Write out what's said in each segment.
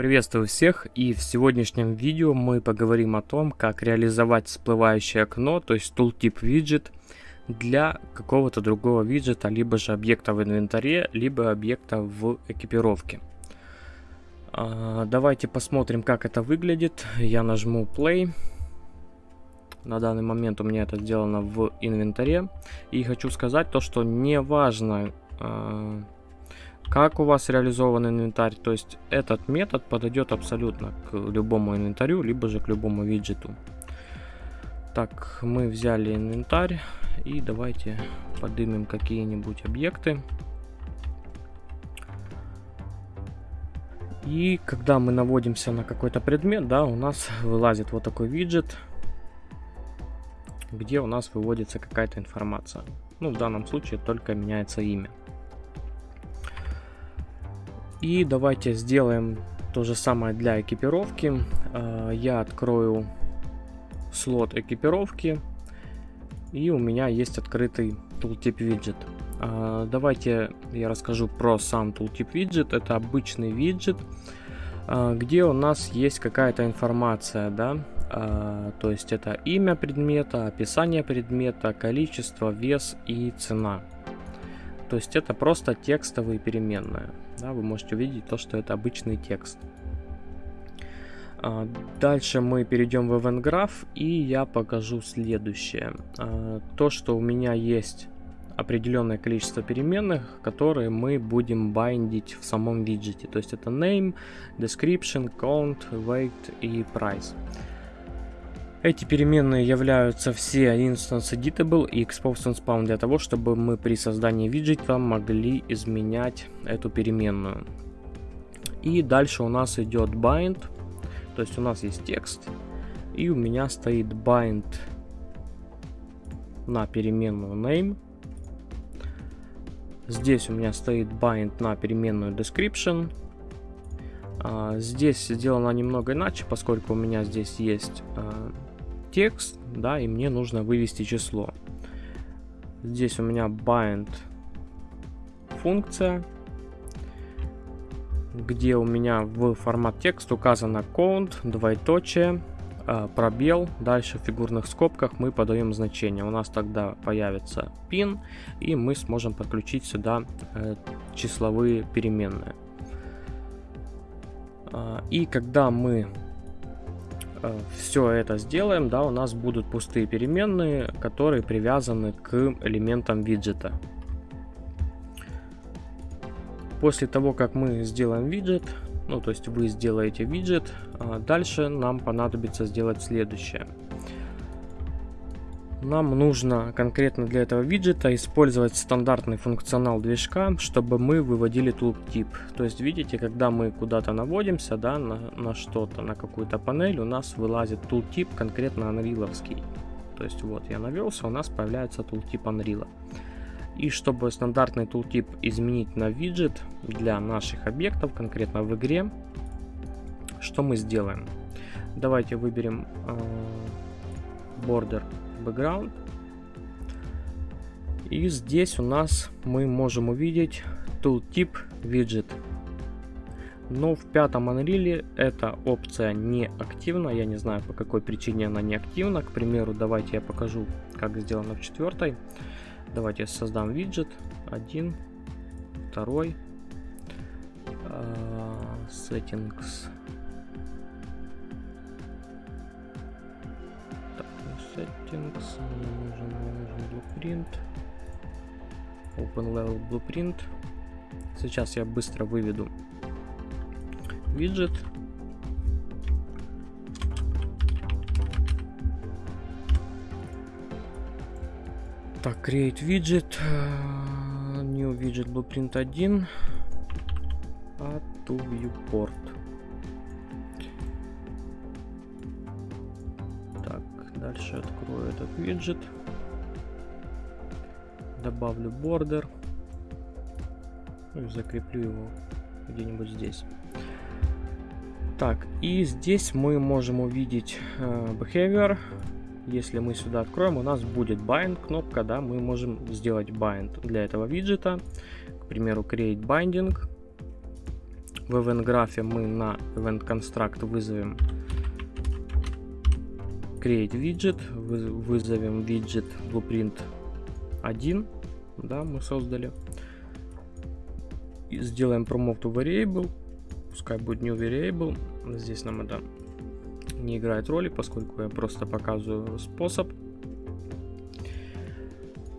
Приветствую всех и в сегодняшнем видео мы поговорим о том, как реализовать всплывающее окно, то есть tooltip виджет для какого-то другого виджета, либо же объекта в инвентаре, либо объекта в экипировке. А, давайте посмотрим, как это выглядит. Я нажму play. На данный момент у меня это сделано в инвентаре. И хочу сказать то, что не важно, а, как у вас реализован инвентарь. То есть этот метод подойдет абсолютно к любому инвентарю, либо же к любому виджету. Так, мы взяли инвентарь и давайте поднимем какие-нибудь объекты. И когда мы наводимся на какой-то предмет, да, у нас вылазит вот такой виджет, где у нас выводится какая-то информация. Ну, в данном случае только меняется имя. И давайте сделаем то же самое для экипировки. А, я открою слот экипировки. И у меня есть открытый tooltip виджет. А, давайте я расскажу про сам tooltip виджет. Это обычный виджет, а, где у нас есть какая-то информация, да, то есть это имя предмета, описание предмета, количество, вес и цена. То есть это просто текстовые переменные. Да, вы можете увидеть то, что это обычный текст. А, дальше мы перейдем в Event Graph и я покажу следующее. А, то, что у меня есть определенное количество переменных, которые мы будем байдить в самом виджете. То есть это name, description, count, weight и price. Эти переменные являются все instance editable и expose and spawn для того, чтобы мы при создании виджета могли изменять эту переменную. И дальше у нас идет bind, то есть у нас есть текст, и у меня стоит bind на переменную name. Здесь у меня стоит bind на переменную description. А, здесь сделано немного иначе, поскольку у меня здесь есть а, текст, да, и мне нужно вывести число. Здесь у меня bind функция, где у меня в формат текст указано count, двоеточие, а, пробел, дальше в фигурных скобках мы подаем значение. У нас тогда появится pin, и мы сможем подключить сюда э, числовые переменные. А, и когда мы Э, все это сделаем, да, у нас будут пустые переменные, которые привязаны к элементам виджета. После того, как мы сделаем виджет, ну, то есть вы сделаете виджет, а дальше нам понадобится сделать следующее – нам нужно конкретно для этого виджета использовать стандартный функционал движка, чтобы мы выводили tooltip. То есть видите, когда мы куда-то наводимся, да, на, на что-то, на какую-то панель, у нас вылазит tooltip конкретно анриловский. То есть вот я навелся, у нас появляется tooltip Unreal. И чтобы стандартный tooltip изменить на виджет для наших объектов, конкретно в игре, что мы сделаем? Давайте выберем э, border background. И здесь у нас мы можем увидеть tooltip widget. Но в пятом Unreal эта опция не активна. Я не знаю по какой причине она не активна. К примеру, давайте я покажу, как сделано в четвертой. Давайте я создам виджет. Один, второй. Uh, settings settings, нужен, нужен blueprint, open level blueprint. Сейчас я быстро выведу виджет. Так, create widget, new widget blueprint 1, add to viewport. Дальше открою этот виджет. Добавлю бордер. Ну и закреплю его где-нибудь здесь. Так, и здесь мы можем увидеть э, behavior. Если мы сюда откроем, у нас будет bind кнопка, да, мы можем сделать bind для этого виджета. К примеру, create binding. в event графе мы на event construct вызовем create widget, вызовем widget blueprint 1, да, мы создали. И сделаем promote to variable, пускай будет new variable, здесь нам это не играет роли, поскольку я просто показываю способ.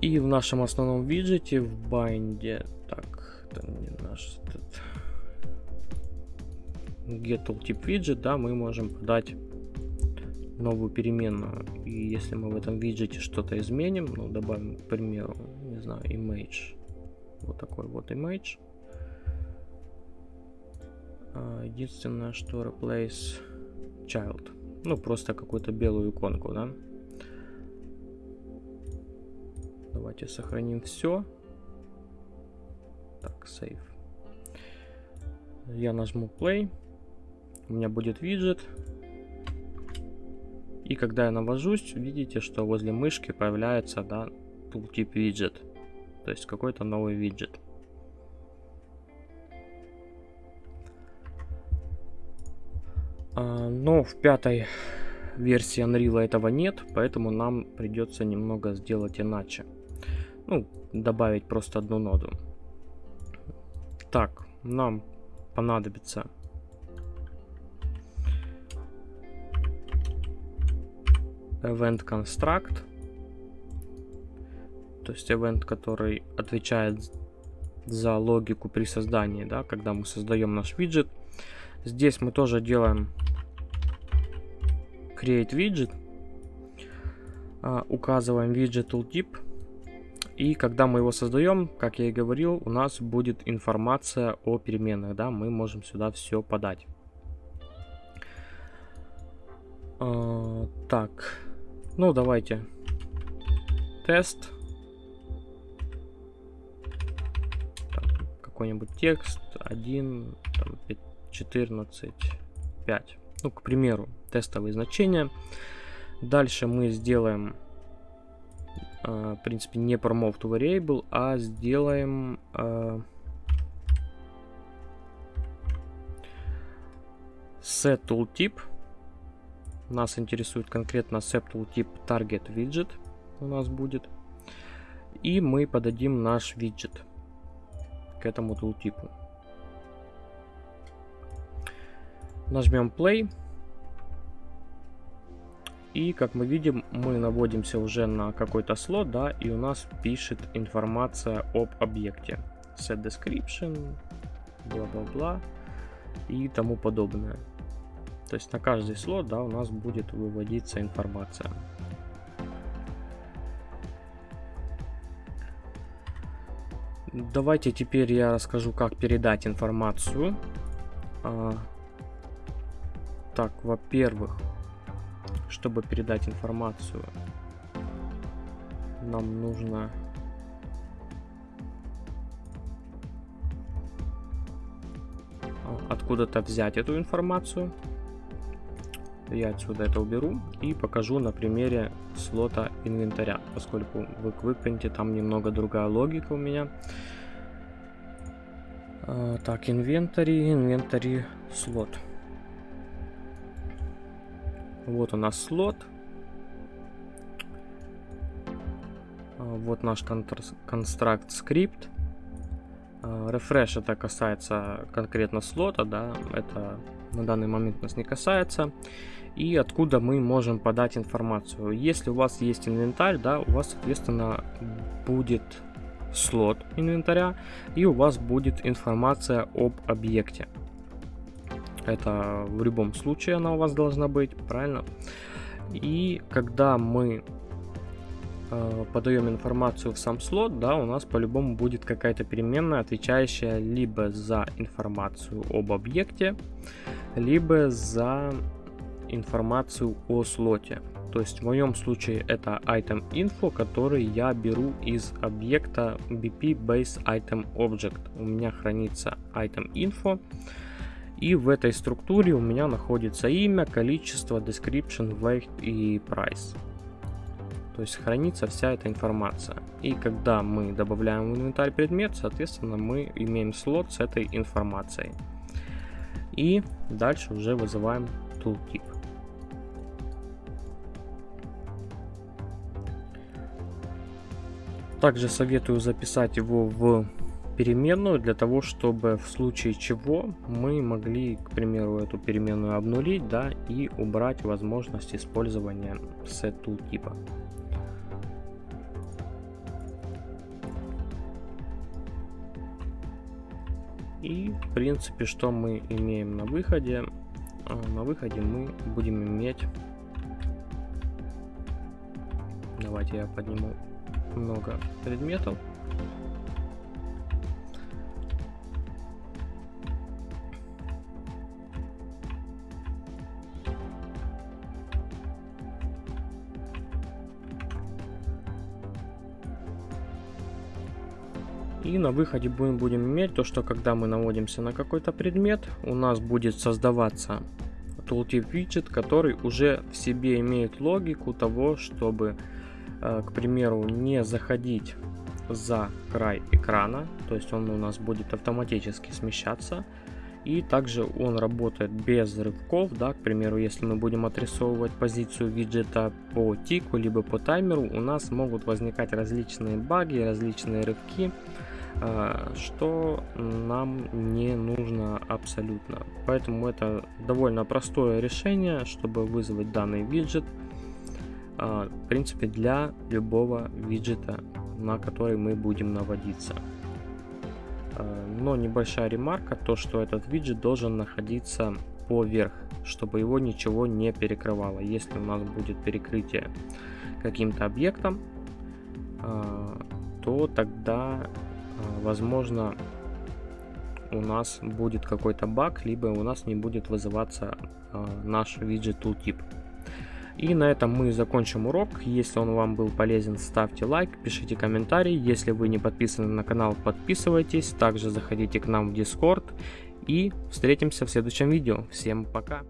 И в нашем основном виджете, в bind е, так, это не наш этот, get tooltip widget, да, мы можем подать новую переменную. И если мы в этом виджете что-то изменим, ну, добавим, к примеру, не знаю, image, вот такой вот image. А, единственное, что replace child. Ну, просто какую-то белую иконку, да. Давайте сохраним все. Так, save. Я нажму play. У меня будет виджет. И когда я навожусь, видите, что возле мышки появляется, да, tooltip виджет. То есть какой-то новый виджет. А, но в пятой версии Unreal этого нет, поэтому нам придется немного сделать иначе. Ну, добавить просто одну ноду. Так, нам понадобится event construct, то есть event, который отвечает за логику при создании, да, когда мы создаем наш виджет. Здесь мы тоже делаем create widget, а, указываем widget tooltip, и когда мы его создаем, как я и говорил, у нас будет информация о переменных, да, мы можем сюда все подать. А, так, ну давайте тест. Какой-нибудь текст 1, там, 14, 5. Ну, к примеру, тестовые значения. Дальше мы сделаем, э, в принципе, не promote to variable, а сделаем э, set tooltip. Нас интересует конкретно set tooltip target widget у нас будет. И мы подадим наш виджет к этому tooltip. Нажмем play. И как мы видим, мы наводимся уже на какой-то слот, да, и у нас пишет информация об объекте. Set description, бла-бла-бла и тому подобное. То есть на каждый слот, да, у нас будет выводиться информация. Давайте теперь я расскажу, как передать информацию. А, так, во-первых, чтобы передать информацию, нам нужно откуда-то взять эту информацию. Я отсюда это уберу и покажу на примере слота инвентаря, поскольку в QuickPrint там немного другая логика у меня. А, так, инвентарь, инвентарь, слот. Вот у нас слот. А, вот наш construct скрипт. А, refresh это касается конкретно слота, да, это на данный момент нас не касается. И откуда мы можем подать информацию. Если у вас есть инвентарь, да, у вас, соответственно, будет слот инвентаря, и у вас будет информация об объекте. Это в любом случае она у вас должна быть, правильно? И когда мы э, подаем информацию в сам слот, да, у нас по-любому будет какая-то переменная, отвечающая либо за информацию об объекте, либо за информацию о слоте. То есть в моем случае это item info, который я беру из объекта bp base item object. У меня хранится item info. И в этой структуре у меня находится имя, количество, description, weight и price. То есть хранится вся эта информация. И когда мы добавляем в инвентарь предмет, соответственно, мы имеем слот с этой информацией. И дальше уже вызываем tooltip. Также советую записать его в переменную для того, чтобы в случае чего мы могли, к примеру, эту переменную обнулить, да, и убрать возможность использования set типа. И, в принципе, что мы имеем на выходе? А, на выходе мы будем иметь... Давайте я подниму много предметов. И на выходе будем, будем иметь то, что когда мы наводимся на какой-то предмет, у нас будет создаваться tooltip виджет, который уже в себе имеет логику того, чтобы, к примеру, не заходить за край экрана, то есть он у нас будет автоматически смещаться. И также он работает без рывков, да, к примеру, если мы будем отрисовывать позицию виджета по тику, либо по таймеру, у нас могут возникать различные баги, различные рывки, а, что нам не нужно абсолютно. Поэтому это довольно простое решение, чтобы вызвать данный виджет, в принципе, для любого виджета, на который мы будем наводиться. А, но небольшая ремарка, то что этот виджет должен находиться поверх, чтобы его ничего не перекрывало. Если у нас будет перекрытие каким-то объектом, то тогда возможно, у нас будет какой-то баг, либо у нас не будет вызываться наш виджет tooltip. И на этом мы закончим урок. Если он вам был полезен, ставьте лайк, пишите комментарий. Если вы не подписаны на канал, подписывайтесь. Также заходите к нам в Discord. И встретимся в следующем видео. Всем пока!